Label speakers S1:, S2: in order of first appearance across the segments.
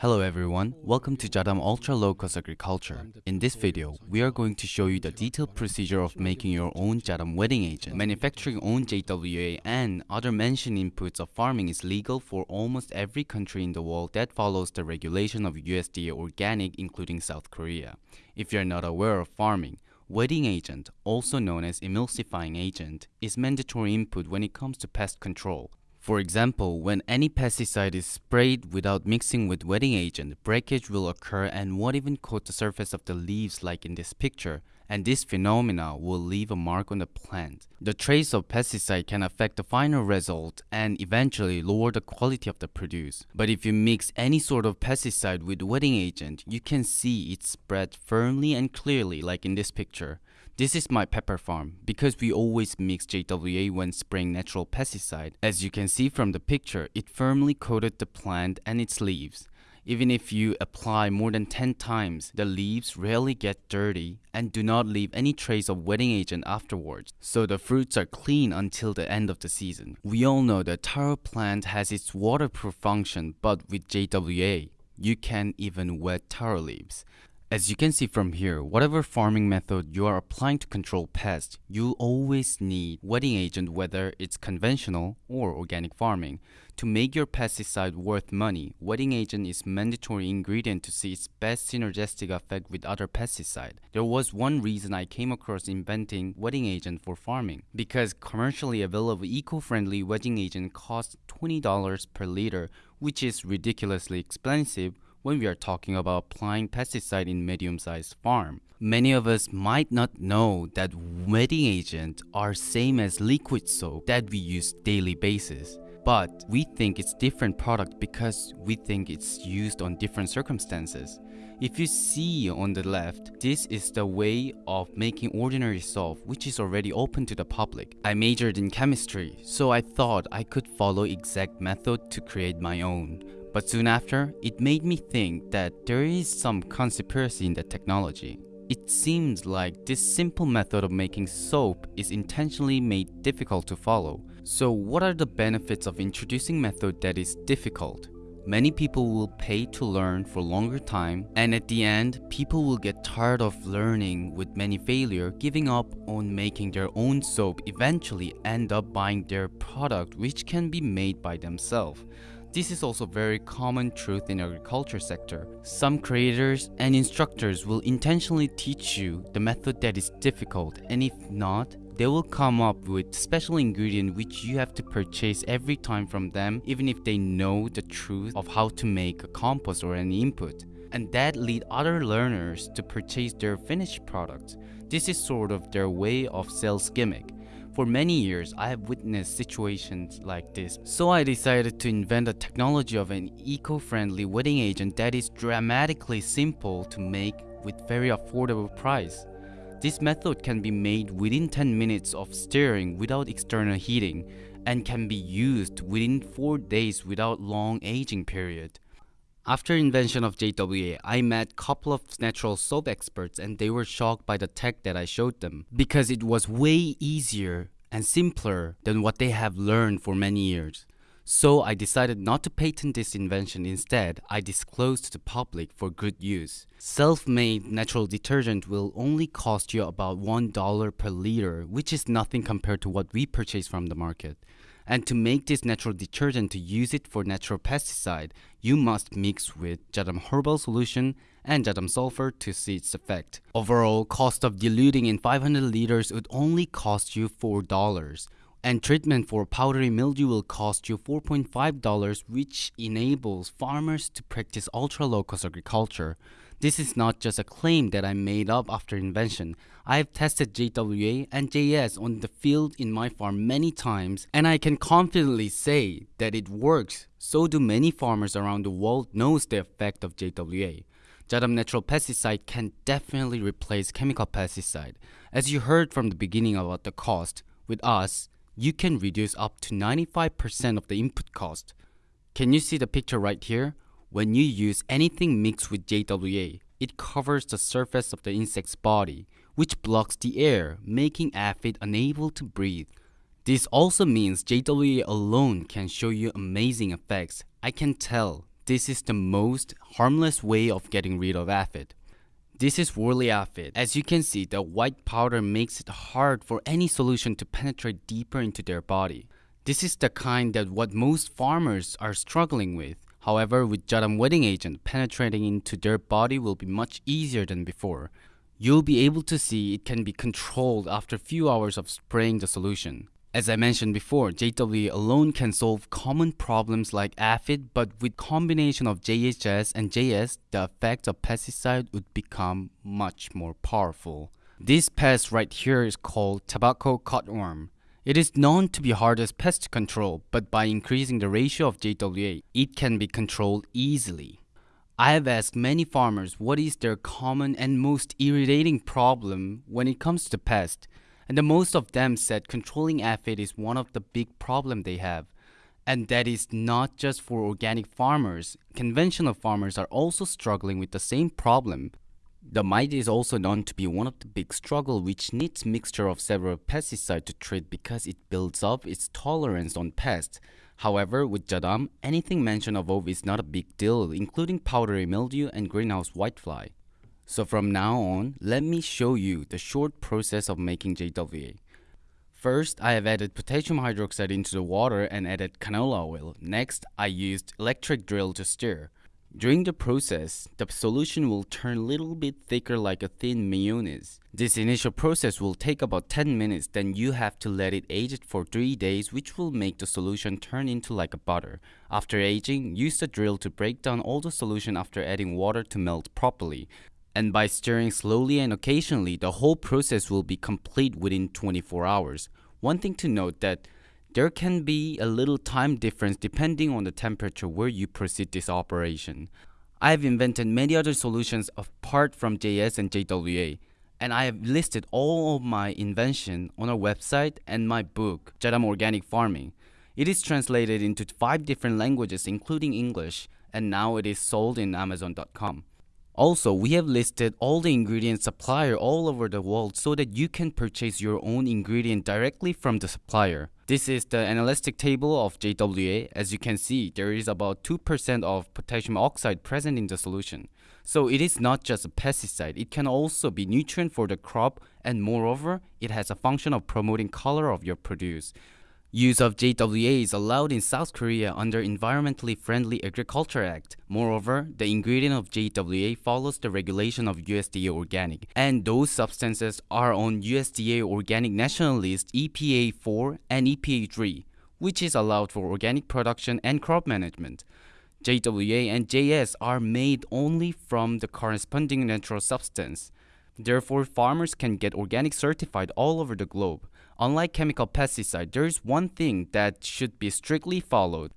S1: Hello everyone, welcome to Jadam Ultra Low Cost Agriculture. In this video, we are going to show you the detailed procedure of making your own Jadam wetting agent. Manufacturing own JWA and other mentioned inputs of farming is legal for almost every country in the world that follows the regulation of USDA Organic including South Korea. If you are not aware of farming, Wetting agent, also known as emulsifying agent, is mandatory input when it comes to pest control. For example, when any pesticide is sprayed without mixing with wetting agent, breakage will occur and won't even coat the surface of the leaves like in this picture, and this phenomena will leave a mark on the plant. The trace of pesticide can affect the final result and eventually lower the quality of the produce. But if you mix any sort of pesticide with wetting agent, you can see it spread firmly and clearly like in this picture. This is my pepper farm because we always mix JWA when spraying natural pesticide. As you can see from the picture, it firmly coated the plant and its leaves. Even if you apply more than 10 times, the leaves rarely get dirty and do not leave any trace of wetting agent afterwards, so the fruits are clean until the end of the season. We all know that taro plant has its waterproof function, but with JWA, you can even wet taro leaves. As you can see from here, whatever farming method you are applying to control pests, you always need wetting agent whether it's conventional or organic farming. To make your pesticide worth money, wetting agent is mandatory ingredient to see its best synergistic effect with other pesticide. There was one reason I came across inventing wetting agent for farming, because commercially available eco-friendly wetting agent costs $20 per liter, which is ridiculously expensive when we are talking about applying pesticide in medium-sized farm. Many of us might not know that wetting agents are same as liquid soap that we use daily basis. But we think it's different product because we think it's used on different circumstances. If you see on the left, this is the way of making ordinary soap which is already open to the public. I majored in chemistry, so I thought I could follow exact method to create my own. But soon after, it made me think that there is some conspiracy in the technology. It seems like this simple method of making soap is intentionally made difficult to follow. So what are the benefits of introducing method that is difficult? Many people will pay to learn for longer time and at the end, people will get tired of learning with many failure, giving up on making their own soap eventually end up buying their product which can be made by themselves. This is also very common truth in agriculture sector. Some creators and instructors will intentionally teach you the method that is difficult and if not, they will come up with special ingredient which you have to purchase every time from them even if they know the truth of how to make a compost or an input. And that lead other learners to purchase their finished product. This is sort of their way of sales gimmick. For many years, I have witnessed situations like this, so I decided to invent a technology of an eco-friendly wetting agent that is dramatically simple to make with very affordable price. This method can be made within 10 minutes of stirring without external heating and can be used within 4 days without long aging period. After invention of JWA, I met couple of natural soap experts and they were shocked by the tech that I showed them because it was way easier and simpler than what they have learned for many years. So I decided not to patent this invention instead, I disclosed to the public for good use. Self-made natural detergent will only cost you about $1 per liter, which is nothing compared to what we purchase from the market. And to make this natural detergent to use it for natural pesticide, you must mix with Jadam herbal solution and Jadam sulfur to see its effect. Overall, cost of diluting in 500 liters would only cost you $4 and treatment for powdery mildew will cost you $4.5 which enables farmers to practice ultra low cost agriculture. This is not just a claim that I made up after invention. I have tested JWA and JS on the field in my farm many times and I can confidently say that it works. So do many farmers around the world knows the effect of JWA. Jadam natural pesticide can definitely replace chemical pesticide. As you heard from the beginning about the cost, with us, you can reduce up to 95% of the input cost. Can you see the picture right here? When you use anything mixed with JWA, it covers the surface of the insect's body, which blocks the air, making aphid unable to breathe. This also means JWA alone can show you amazing effects. I can tell this is the most harmless way of getting rid of aphid. This is woolly aphid. As you can see, the white powder makes it hard for any solution to penetrate deeper into their body. This is the kind that what most farmers are struggling with. However, with Jadam wetting agent, penetrating into their body will be much easier than before. You'll be able to see it can be controlled after a few hours of spraying the solution. As I mentioned before, JW alone can solve common problems like aphid, but with combination of JHS and JS, the effect of pesticide would become much more powerful. This pest right here is called tobacco cutworm. It is known to be hard as pest control, but by increasing the ratio of JWA, it can be controlled easily. I have asked many farmers what is their common and most irritating problem when it comes to pest and the most of them said controlling aphid is one of the big problem they have. And that is not just for organic farmers. Conventional farmers are also struggling with the same problem. The mite is also known to be one of the big struggle which needs mixture of several pesticides to treat because it builds up its tolerance on pests. However, with Jadam, anything mentioned above is not a big deal, including powdery mildew and greenhouse whitefly. So from now on, let me show you the short process of making JWA. First, I have added potassium hydroxide into the water and added canola oil. Next, I used electric drill to stir. During the process, the solution will turn a little bit thicker like a thin mayonnaise. This initial process will take about 10 minutes, then you have to let it age for 3 days which will make the solution turn into like a butter. After aging, use the drill to break down all the solution after adding water to melt properly and by stirring slowly and occasionally, the whole process will be complete within 24 hours. One thing to note that there can be a little time difference depending on the temperature where you proceed this operation. I have invented many other solutions apart from JS and JWA, and I have listed all of my invention on our website and my book, Jadam Organic Farming. It is translated into five different languages including English, and now it is sold in Amazon.com. Also, we have listed all the ingredient supplier all over the world so that you can purchase your own ingredient directly from the supplier. This is the analytic table of JWA. As you can see, there is about 2% of potassium oxide present in the solution. So it is not just a pesticide, it can also be nutrient for the crop and moreover, it has a function of promoting color of your produce. Use of JWA is allowed in South Korea under Environmentally Friendly Agriculture Act. Moreover, the ingredient of JWA follows the regulation of USDA Organic, and those substances are on USDA Organic National List EPA 4 and EPA 3, which is allowed for organic production and crop management. JWA and JS are made only from the corresponding natural substance. Therefore, farmers can get organic certified all over the globe. Unlike chemical pesticide, there is one thing that should be strictly followed,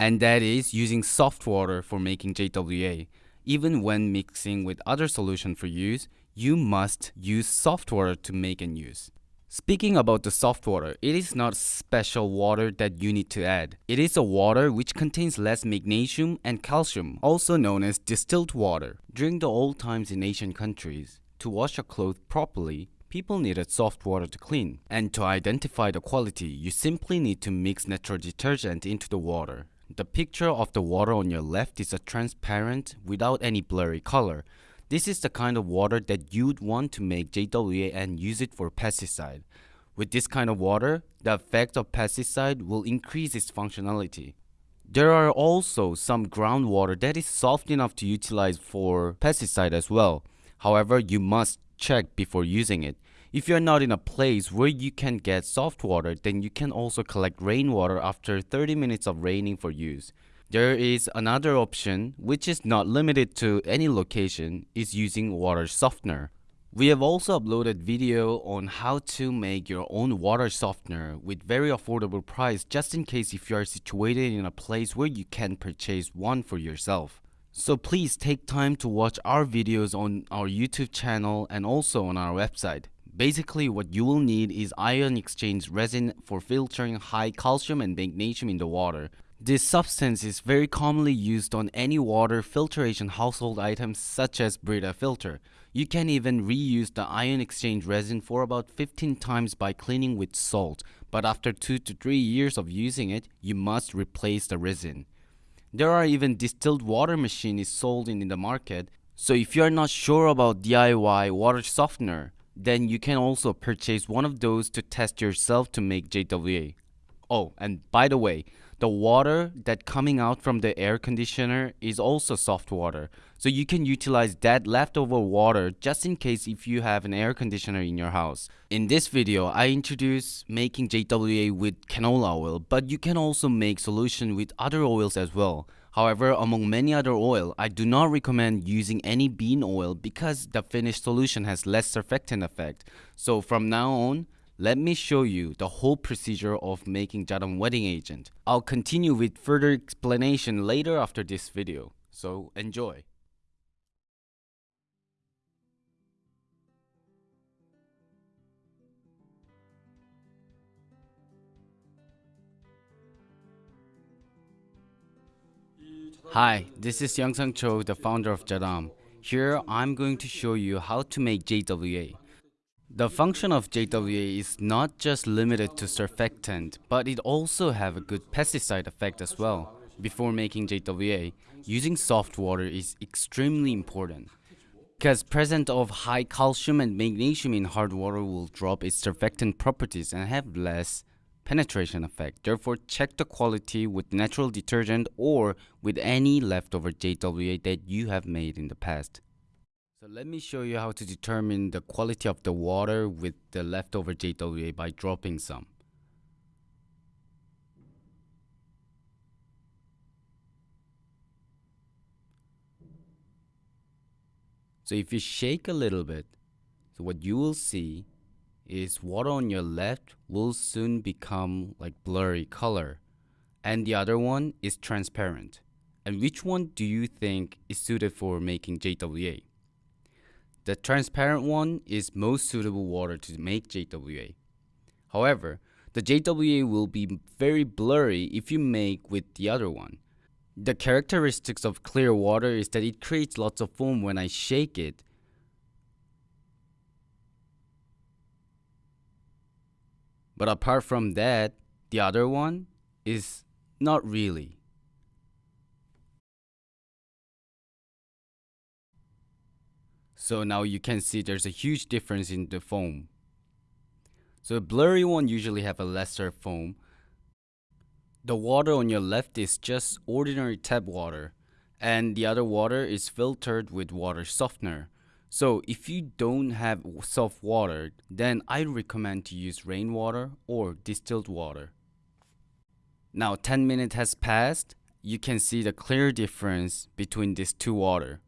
S1: and that is using soft water for making JWA. Even when mixing with other solution for use, you must use soft water to make and use. Speaking about the soft water, it is not special water that you need to add. It is a water which contains less magnesium and calcium, also known as distilled water. During the old times in Asian countries, to wash a cloth properly, People needed soft water to clean, and to identify the quality, you simply need to mix natural detergent into the water. The picture of the water on your left is a transparent, without any blurry color. This is the kind of water that you'd want to make JWA and use it for pesticide. With this kind of water, the effect of pesticide will increase its functionality. There are also some groundwater that is soft enough to utilize for pesticide as well. However, you must check before using it. If you're not in a place where you can get soft water, then you can also collect rainwater after 30 minutes of raining for use. There is another option, which is not limited to any location, is using water softener. We have also uploaded video on how to make your own water softener with very affordable price just in case if you are situated in a place where you can purchase one for yourself. So please take time to watch our videos on our YouTube channel and also on our website. Basically what you will need is ion exchange resin for filtering high calcium and magnesium in the water. This substance is very commonly used on any water filtration household items such as Brita filter. You can even reuse the ion exchange resin for about 15 times by cleaning with salt, but after 2 to 3 years of using it, you must replace the resin. There are even distilled water machines sold in the market. So if you are not sure about DIY water softener, then you can also purchase one of those to test yourself to make JWA. Oh, and by the way, the water that coming out from the air conditioner is also soft water. So you can utilize that leftover water just in case if you have an air conditioner in your house. In this video, I introduce making JWA with canola oil, but you can also make solution with other oils as well. However, among many other oil, I do not recommend using any bean oil because the finished solution has less surfactant effect. So from now on, let me show you the whole procedure of making Jadam Wetting agent. I'll continue with further explanation later after this video, so enjoy. Hi, this is Young Sang Cho, the founder of Jadam. Here, I'm going to show you how to make JWA. The function of JWA is not just limited to surfactant, but it also have a good pesticide effect as well. Before making JWA, using soft water is extremely important. Because presence of high calcium and magnesium in hard water will drop its surfactant properties and have less penetration effect. Therefore, check the quality with natural detergent or with any leftover JWA that you have made in the past. Let me show you how to determine the quality of the water with the leftover JWA by dropping some. So if you shake a little bit, so what you will see is water on your left will soon become like blurry color and the other one is transparent. And which one do you think is suited for making JWA? The transparent one is most suitable water to make JWA. However, the JWA will be very blurry if you make with the other one. The characteristics of clear water is that it creates lots of foam when I shake it But apart from that, the other one is not really. So now you can see there's a huge difference in the foam. So a blurry one usually have a lesser foam. The water on your left is just ordinary tap water and the other water is filtered with water softener. So if you don't have soft water, then I recommend to use rainwater or distilled water. Now 10 minutes has passed, you can see the clear difference between these two water.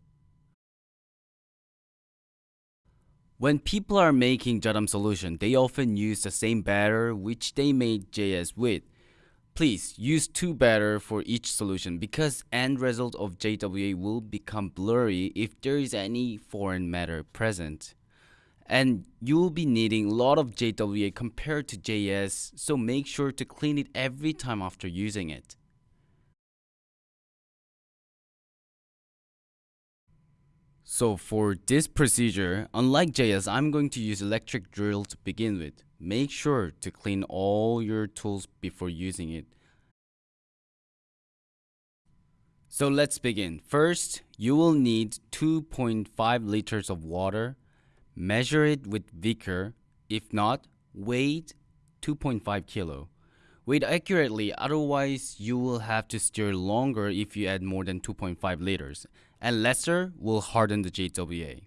S1: When people are making Jadam solution, they often use the same batter which they made JS with. Please use two batter for each solution because end result of JWA will become blurry if there is any foreign matter present. And you will be needing a lot of JWA compared to JS, so make sure to clean it every time after using it. So for this procedure, unlike JS, I'm going to use electric drill to begin with. Make sure to clean all your tools before using it. So let's begin. First, you will need 2.5 liters of water. Measure it with beaker. If not, weight 2.5 kilo. Weight accurately, otherwise you will have to stir longer if you add more than 2.5 liters. And lesser will harden the JWA.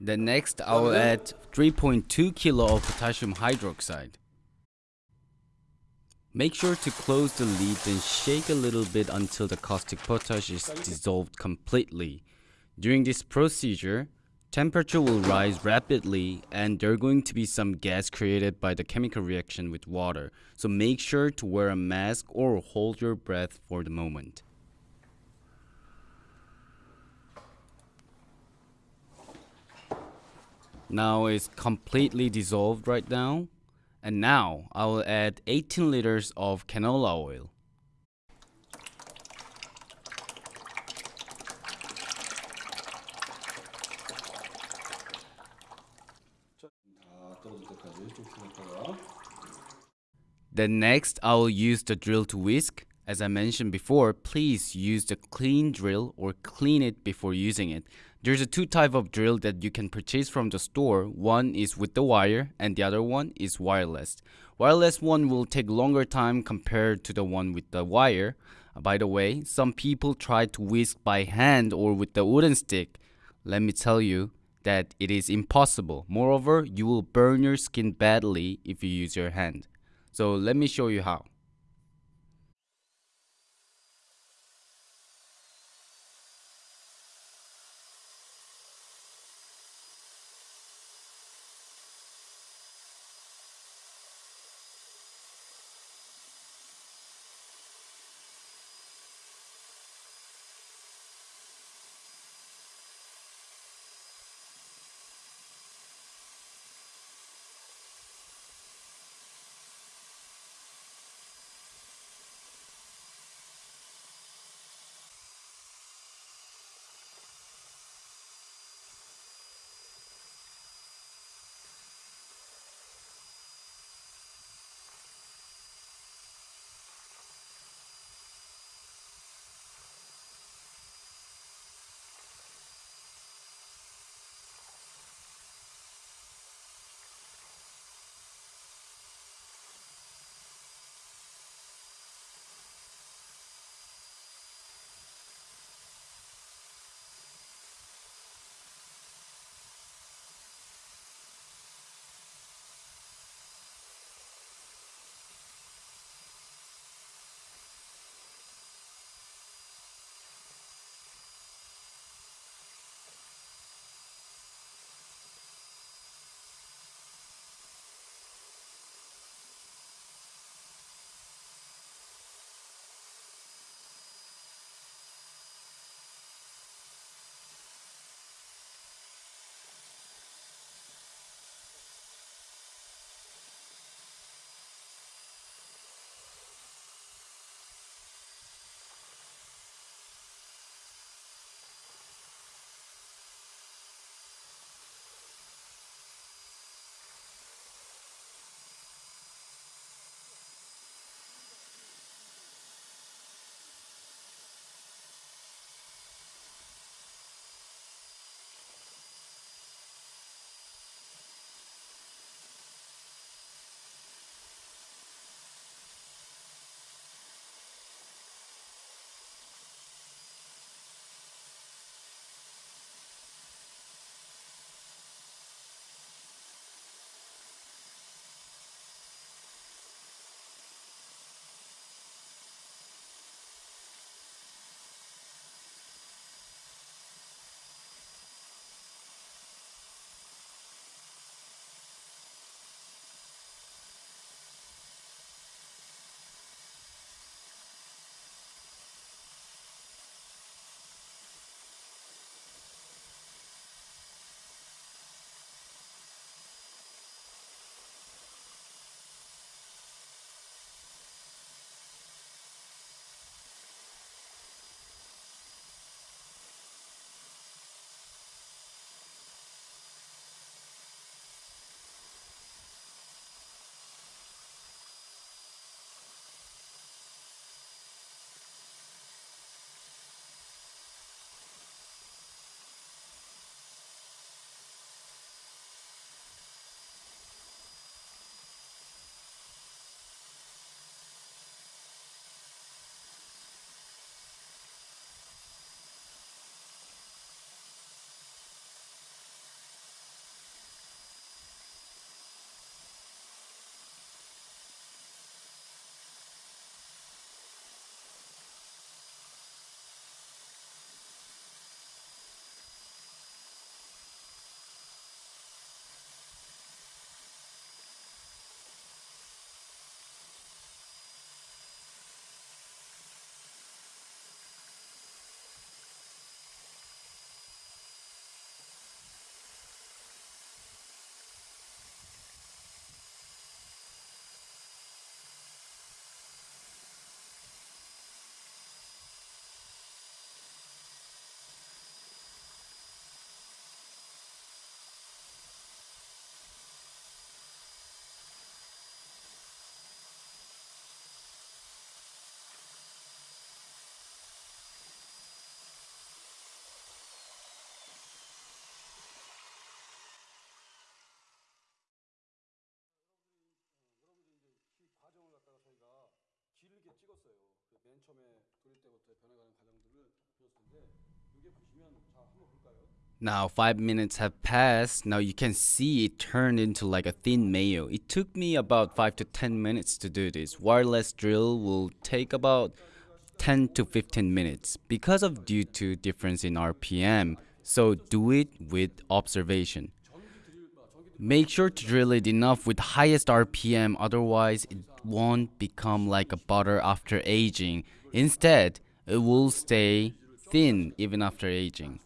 S1: Then next, I will add 3.2 kilo of potassium hydroxide. Make sure to close the lid and shake a little bit until the caustic potash is dissolved completely. During this procedure, temperature will rise rapidly and there are going to be some gas created by the chemical reaction with water. So make sure to wear a mask or hold your breath for the moment. Now it's completely dissolved right now. And now I will add 18 liters of canola oil. Then next, I will use the drill to whisk. As I mentioned before, please use the clean drill or clean it before using it. There's a two type of drill that you can purchase from the store. One is with the wire and the other one is wireless. Wireless one will take longer time compared to the one with the wire. By the way, some people try to whisk by hand or with the wooden stick. Let me tell you that it is impossible. Moreover, you will burn your skin badly if you use your hand. So let me show you how.
S2: 맨 처음에 돌릴 때부터 변해가는 과정들을 보였을 텐데 이게 보시면 자 한번 볼까요?
S1: Now 5 minutes have passed. Now you can see it turned into like a thin mayo. It took me about 5 to 10 minutes to do this. Wireless drill will take about 10 to 15 minutes because of due to difference in RPM. So do it with observation. Make sure to drill it enough with highest RPM otherwise it won't become like a butter after aging. Instead, it will stay thin even after aging.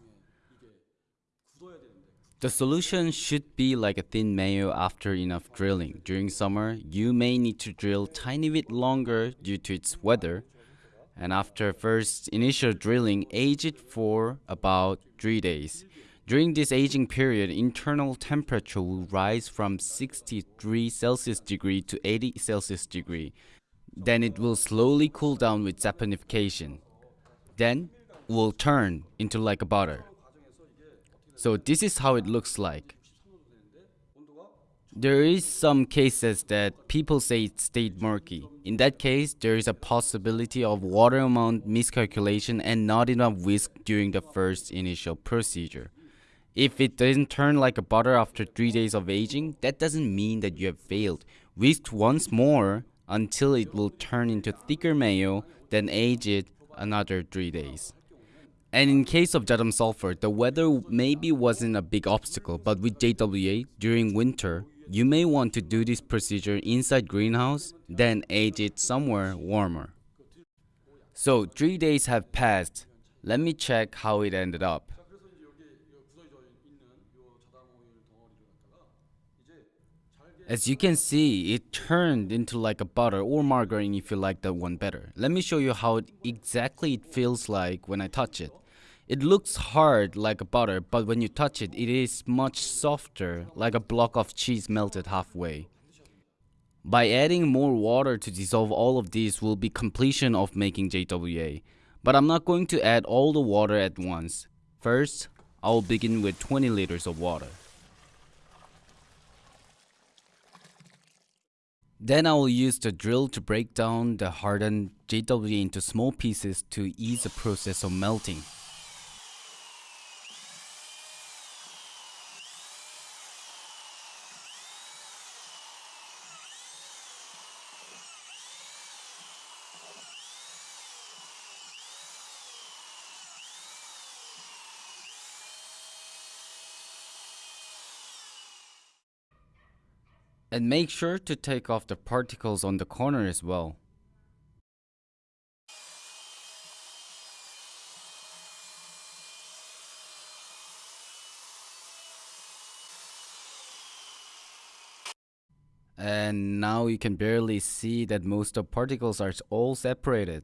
S1: The solution should be like a thin mayo after enough drilling. During summer, you may need to drill tiny bit longer due to its weather. And after first initial drilling, age it for about 3 days. During this aging period, internal temperature will rise from 63 Celsius degree to 80 Celsius degree. Then it will slowly cool down with saponification. Then will turn into like a butter. So this is how it looks like. There is some cases that people say it stayed murky. In that case, there is a possibility of water amount miscalculation and not enough whisk during the first initial procedure. If it doesn't turn like a butter after 3 days of aging, that doesn't mean that you have failed. Whisk once more until it will turn into thicker mayo, then age it another 3 days. And in case of Jadam sulfur, the weather maybe wasn't a big obstacle, but with JWA during winter, you may want to do this procedure inside greenhouse, then age it somewhere warmer. So 3 days have passed. Let me check how it ended up. As you can see, it turned into like a butter or margarine if you like that one better. Let me show you how it exactly it feels like when I touch it. It looks hard like a butter, but when you touch it, it is much softer, like a block of cheese melted halfway. By adding more water to dissolve all of these will be completion of making JWA. But I'm not going to add all the water at once. First, I will begin with 20 liters of water. Then I will use the drill to break down the hardened JW into small pieces to ease the process of melting. And make sure to take off the particles on the corner as well. And now you can barely see that most of particles are all separated.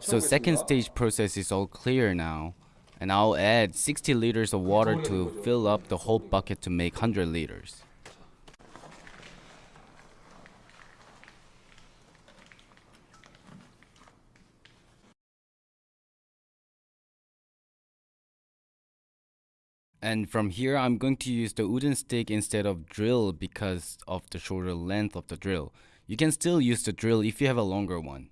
S1: So second stage process is all clear now. And I'll add 60 liters of water to fill up the whole bucket to make 100 liters. And from here, I'm going to use the wooden stick instead of drill because of the shorter length of the drill. You can still use the drill if you have a longer one.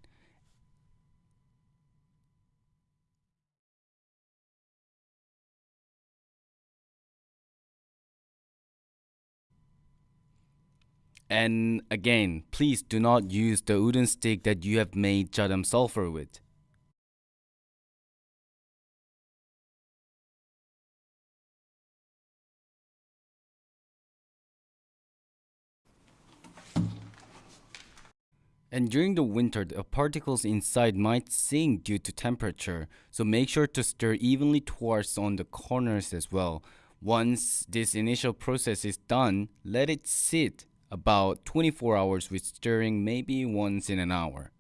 S1: And again, please do not use the wooden stick that you have made jadam sulfur with. And during the winter, the particles inside might sink due to temperature, so make sure to stir evenly towards on the corners as well. Once this initial process is done, let it sit about 24 hours with stirring maybe once in an hour.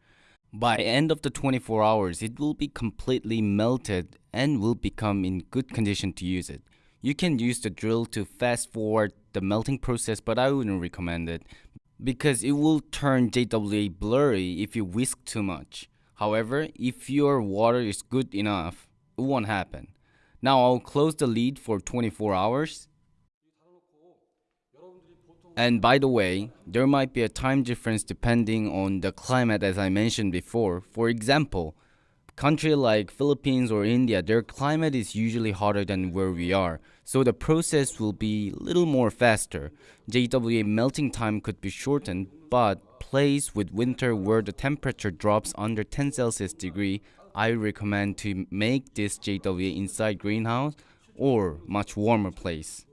S1: By end of the 24 hours, it will be completely melted and will become in good condition to use it. You can use the drill to fast forward the melting process, but I wouldn't recommend it because it will turn JWA blurry if you whisk too much. However, if your water is good enough, it won't happen. Now I'll close the lid for 24 hours. And by the way, there might be a time difference depending on the climate as I mentioned before. For example, country like Philippines or India, their climate is usually hotter than where we are, so the process will be little more faster. JWA melting time could be shortened, but place with winter where the temperature drops under 10 Celsius degree, I recommend to make this JWA inside greenhouse or much warmer place.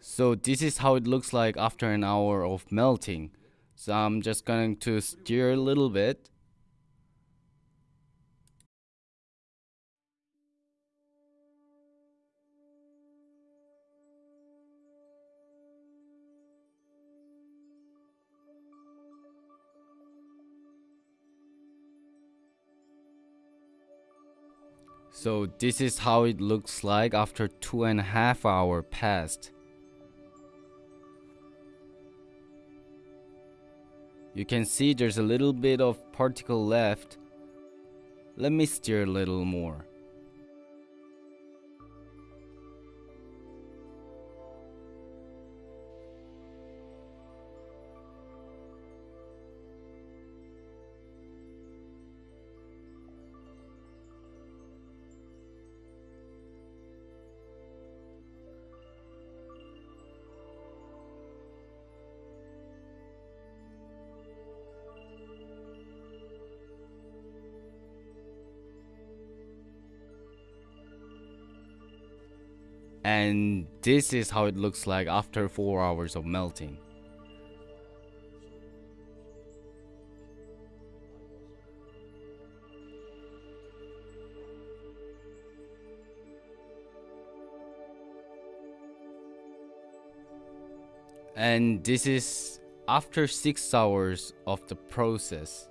S1: So this is how it looks like after an hour of melting. So I'm just going to stir a little bit. So this is how it looks like after two and a half hour passed. You can see there's a little bit of particle left. Let me stir a little more. And this is how it looks like after 4 hours of melting. And this is after 6 hours of the process.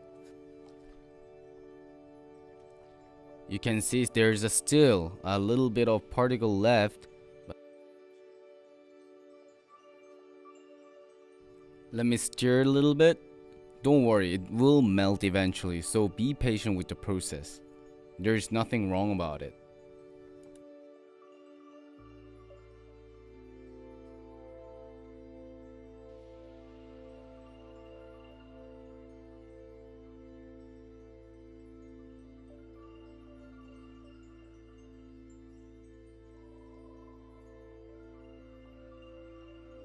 S1: You can see there's still a little bit of particle left Let me stir a little bit. Don't worry, it will melt eventually, so be patient with the process. There's nothing wrong about it.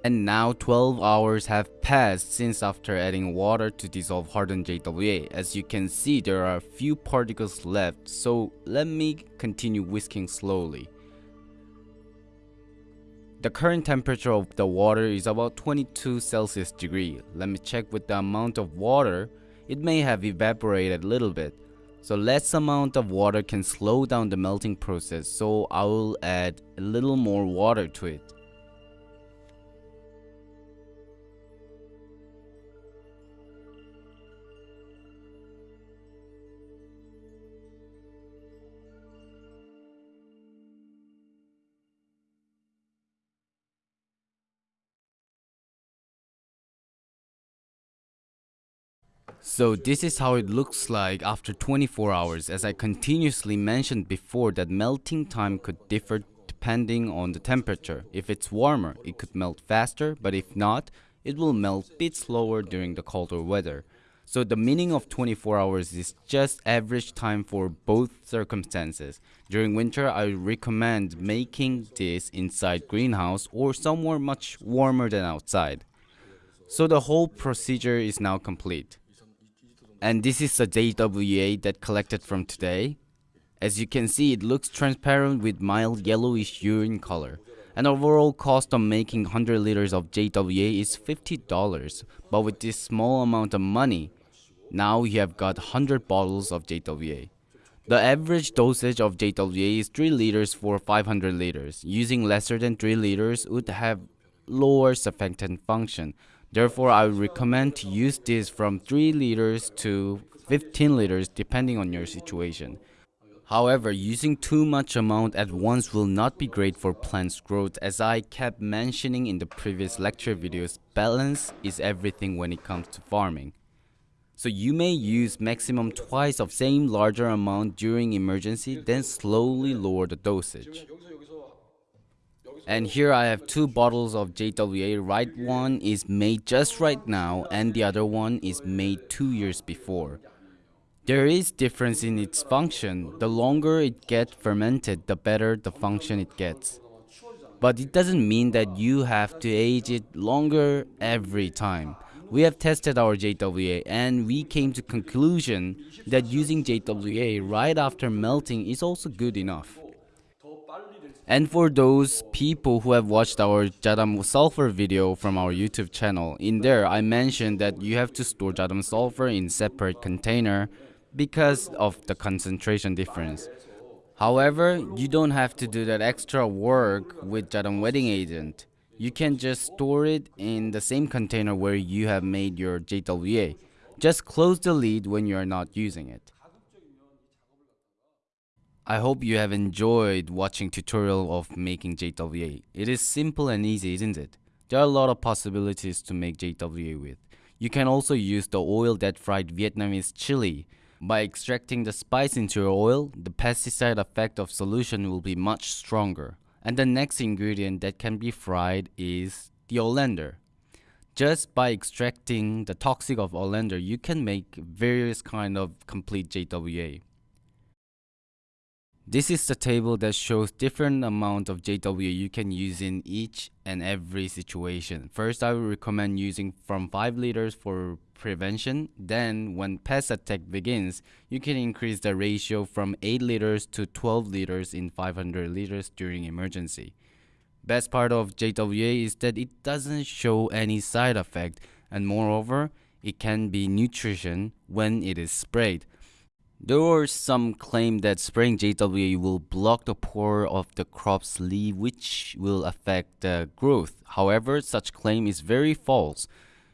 S1: And now 12 hours have passed since after adding water to dissolve hardened JWA. As you can see there are a few particles left so let me continue whisking slowly. The current temperature of the water is about 22 Celsius degree. Let me check with the amount of water. It may have evaporated a little bit. So less amount of water can slow down the melting process so I will add a little more water to it. So this is how it looks like after 24 hours as I continuously mentioned before that melting time could differ depending on the temperature. If it's warmer, it could melt faster, but if not, it will melt a bit slower during the colder weather. So the meaning of 24 hours is just average time for both circumstances. During winter, I recommend making this inside greenhouse or somewhere much warmer than outside. So the whole procedure is now complete. And this is the JWA that collected from today. As you can see, it looks transparent with mild yellowish urine color. An overall cost of making 100 liters of JWA is $50, but with this small amount of money, now you have got 100 bottles of JWA. The average dosage of JWA is 3 liters for 500 liters. Using lesser than 3 liters would have lower surfactant function, Therefore, I would recommend to use this from 3 liters to 15 liters depending on your situation. However, using too much amount at once will not be great for plants growth as I kept mentioning in the previous lecture videos, balance is everything when it comes to farming. So you may use maximum twice of same larger amount during emergency then slowly lower the dosage. And here I have two bottles of JWA. Right one is made just right now and the other one is made 2 years before. There is difference in its function. The longer it gets fermented, the better the function it gets. But it doesn't mean that you have to age it longer every time. We have tested our JWA and we came to conclusion that using JWA right after melting is also good enough. And for those people who have watched our Jadam sulfur video from our YouTube channel, in there I mentioned that you have to store Jadam sulfur in separate container because of the concentration difference. However, you don't have to do that extra work with Jadam wetting agent. You can just store it in the same container where you have made your JWA. Just close the lid when you are not using it. I hope you have enjoyed watching tutorial of making JWA. It is simple and easy, isn't it? There are a lot of possibilities to make JWA with. You can also use the oil that fried Vietnamese chili. By extracting the spice into your oil, the pesticide effect of solution will be much stronger. And the next ingredient that can be fried is the oleander. Just by extracting the toxic of oleander, you can make various kind of complete JWA. This is the table that shows different amount of JWA you can use in each and every situation. First, I would recommend using from 5 liters for prevention. Then, when pest attack begins, you can increase the ratio from 8 liters to 12 liters in 500 liters during emergency. Best part of JWA is that it doesn't show any side effect and moreover, it can be nutrition when it is sprayed. There were some claim that spraying JWA will block the pore of the crop's leaf which will affect the growth. However, such claim is very false.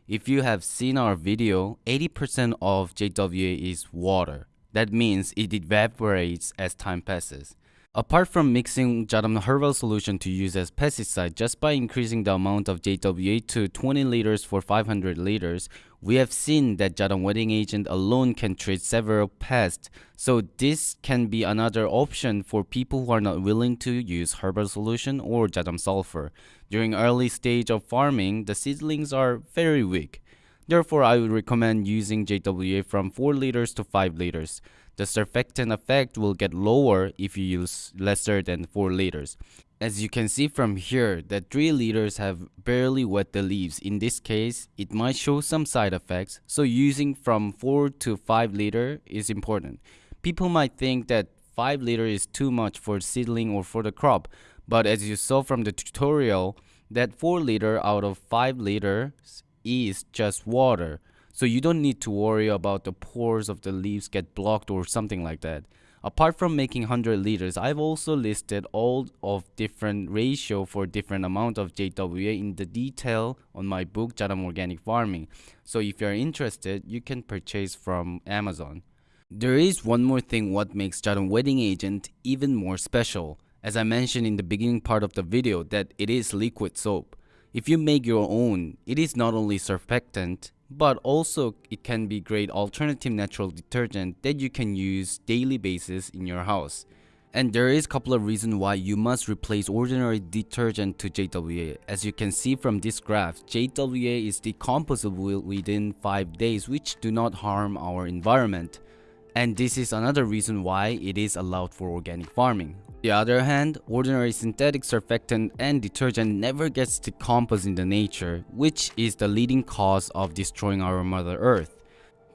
S1: If you have seen our video, 80% of JWA is water. That means it evaporates as time passes. Apart from mixing Jadam herbal solution to use as pesticide, just by increasing the amount of JWA to 20 liters for 500 liters, we have seen that Jadam wetting agent alone can treat several pests. So this can be another option for people who are not willing to use herbal solution or Jadam sulfur. During early stage of farming, the seedlings are very weak. Therefore, I would recommend using JWA from 4 liters to 5 liters. The surfactant effect will get lower if you use lesser than 4 liters. As you can see from here that 3 liters have barely wet the leaves. In this case, it might show some side effects, so using from 4 to 5 liter is important. People might think that 5 liter is too much for seedling or for the crop, but as you saw from the tutorial, that 4 liter out of 5 liters is just water. So you don't need to worry about the pores of the leaves get blocked or something like that. Apart from making 100 liters, I've also listed all of different ratio for different amount of JWA in the detail on my book Jadam Organic Farming. So if you're interested, you can purchase from Amazon. There is one more thing what makes Jadam Wetting Agent even more special. As I mentioned in the beginning part of the video that it is liquid soap. If you make your own, it is not only surfactant, but also it can be great alternative natural detergent that you can use daily basis in your house. And there is a couple of reasons why you must replace ordinary detergent to JWA. As you can see from this graph, JWA is decomposable within 5 days which do not harm our environment. And this is another reason why it is allowed for organic farming. The other hand, ordinary synthetic surfactant and detergent never gets decomposed in the nature, which is the leading cause of destroying our mother earth.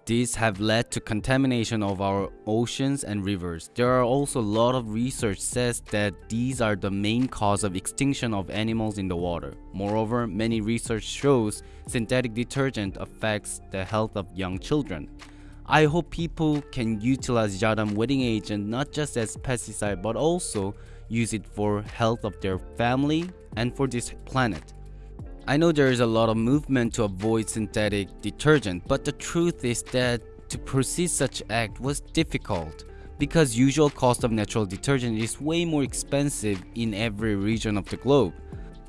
S1: These have led to contamination of our oceans and rivers. There are also a lot of research says that these are the main cause of extinction of animals in the water. Moreover, many research shows synthetic detergent affects the health of young children. I hope people can utilize Jadam wetting agent not just as pesticide but also use it for health of their family and for this planet. I know there is a lot of movement to avoid synthetic detergent, but the truth is that to proceed such act was difficult. because usual cost of natural detergent is way more expensive in every region of the globe.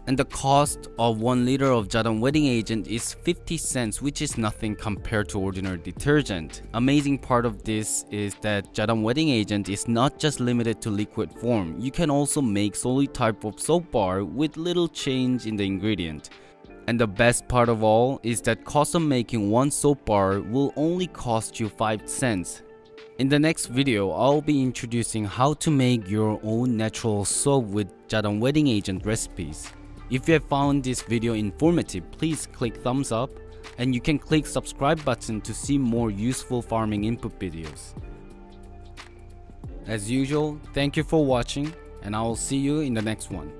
S1: And the cost of 1 liter of Jadam wetting agent is 50 cents which is nothing compared to ordinary detergent. Amazing part of this is that Jadam wetting agent is not just limited to liquid form, you can also make solid type of soap bar with little change in the ingredient. And the best part of all is that cost of making one soap bar will only cost you 5 cents. In the next video, I'll be introducing how to make your own natural soap with Jadam wetting agent recipes. If you have found this video informative, please click thumbs up and you can click subscribe button to see more useful farming input videos. As usual, thank you for watching and I will see you in the next one.